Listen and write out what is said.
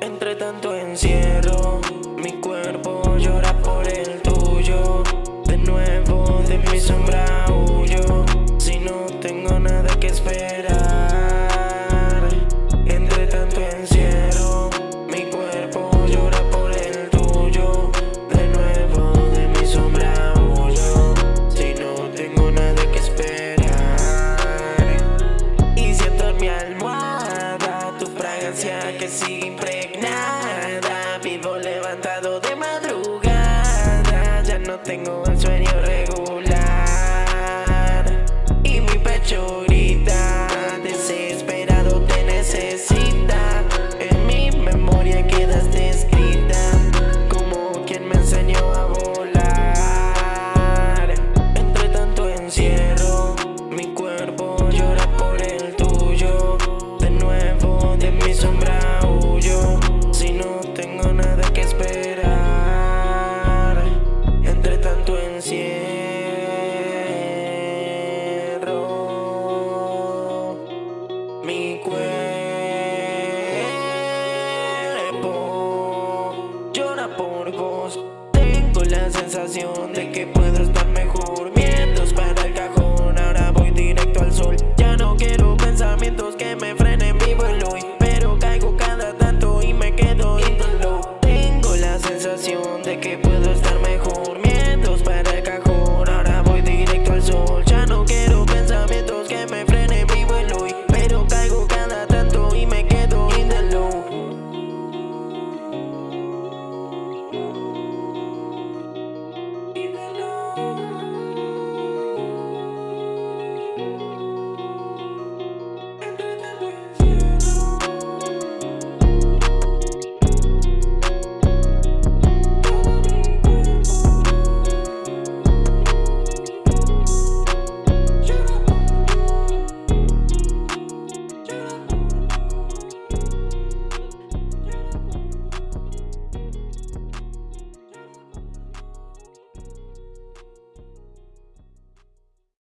Entre tanto encierro que sigue impregnada Vivo levantado de madrugada. Ya no tengo de que puedo estar mejor.